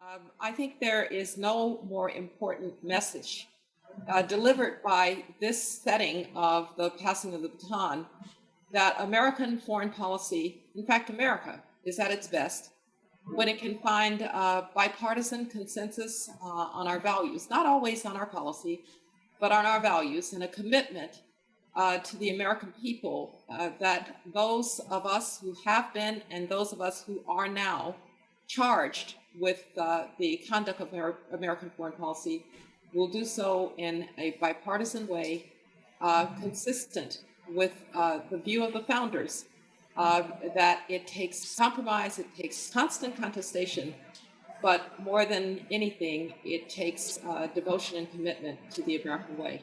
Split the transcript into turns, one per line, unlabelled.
Um, I think there is no more important message uh, delivered by this setting of the passing of the baton that American foreign policy, in fact, America, is at its best when it can find uh, bipartisan consensus uh, on our values, not always on our policy, but on our values and a commitment uh, to the American people uh, that those of us who have been and those of us who are now charged with uh, the conduct of Amer American foreign policy will do so in a bipartisan way, uh, consistent with uh, the view of the founders uh, that it takes compromise, it takes constant contestation, but more than anything, it takes uh, devotion and commitment to the American way.